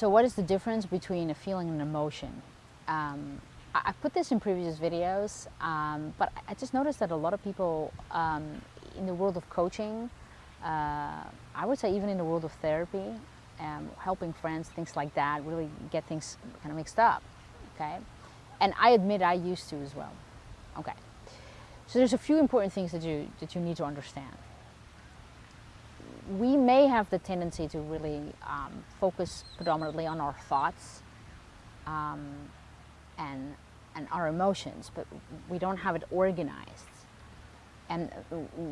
So what is the difference between a feeling and an emotion? Um, I, I put this in previous videos, um, but I just noticed that a lot of people um, in the world of coaching, uh, I would say even in the world of therapy, um, helping friends, things like that, really get things kind of mixed up, okay? And I admit I used to as well, okay? So there's a few important things that you, that you need to understand we may have the tendency to really um, focus predominantly on our thoughts um, and, and our emotions, but we don't have it organized. And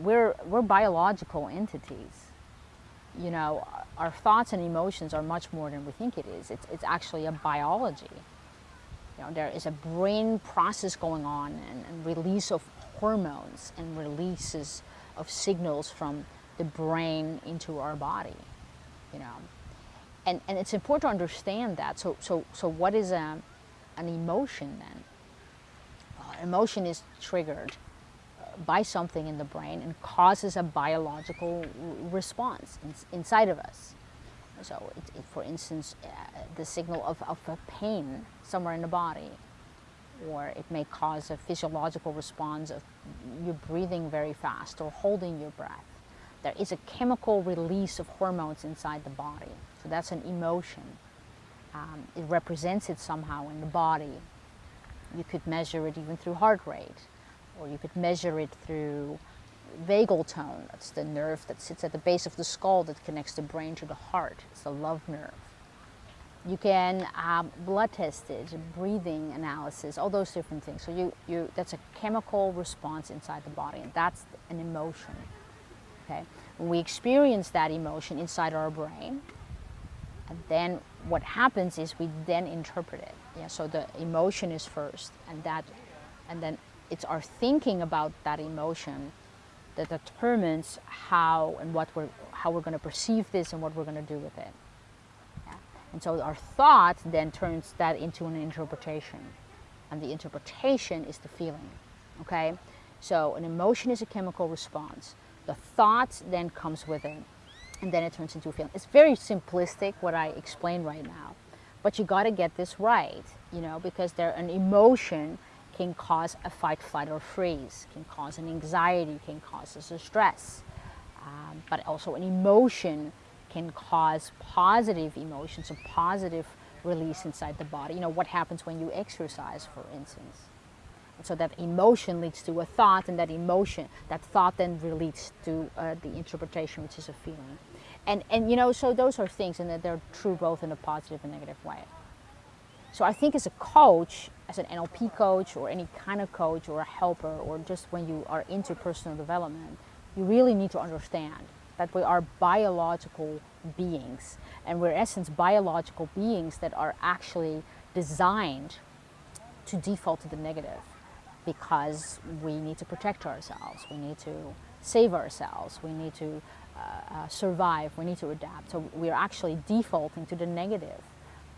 we're, we're biological entities. You know, our thoughts and emotions are much more than we think it is. It's, it's actually a biology. You know, there is a brain process going on and, and release of hormones and releases of signals from the brain into our body, you know. And, and it's important to understand that. So, so, so what is a, an emotion then? Well, emotion is triggered uh, by something in the brain and causes a biological response in, inside of us. So, it, it, for instance, uh, the signal of, of a pain somewhere in the body, or it may cause a physiological response of you breathing very fast or holding your breath there is a chemical release of hormones inside the body. So that's an emotion. Um, it represents it somehow in the body. You could measure it even through heart rate, or you could measure it through vagal tone. That's the nerve that sits at the base of the skull that connects the brain to the heart. It's the love nerve. You can um, blood test it, breathing analysis, all those different things. So you, you, that's a chemical response inside the body, and that's an emotion okay? We experience that emotion inside our brain, and then what happens is we then interpret it. Yeah, so the emotion is first, and that, and then it's our thinking about that emotion that determines how and what we're, how we're going to perceive this and what we're going to do with it. Yeah? And so our thought then turns that into an interpretation, and the interpretation is the feeling. Okay, so an emotion is a chemical response. The thought then comes with it, and then it turns into a feeling. It's very simplistic what I explain right now, but you got to get this right, you know, because there an emotion can cause a fight, flight, or freeze, can cause an anxiety, can cause us a stress, um, but also an emotion can cause positive emotions, a positive release inside the body. You know, what happens when you exercise, for instance. So that emotion leads to a thought, and that emotion, that thought then leads to uh, the interpretation, which is a feeling. And, and you know, so those are things, and that they're true both in a positive and negative way. So I think as a coach, as an NLP coach, or any kind of coach, or a helper, or just when you are into personal development, you really need to understand that we are biological beings, and we're in essence biological beings that are actually designed to default to the negative because we need to protect ourselves, we need to save ourselves, we need to uh, uh, survive, we need to adapt. So we're actually defaulting to the negative.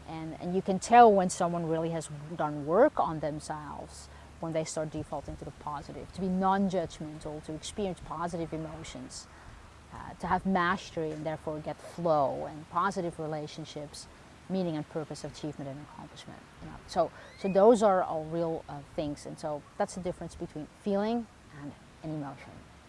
And, and you can tell when someone really has done work on themselves when they start defaulting to the positive, to be non-judgmental, to experience positive emotions, uh, to have mastery and therefore get flow and positive relationships, meaning and purpose, achievement and accomplishment. You know? So, so those are all real uh, things, and so that's the difference between feeling and an emotion.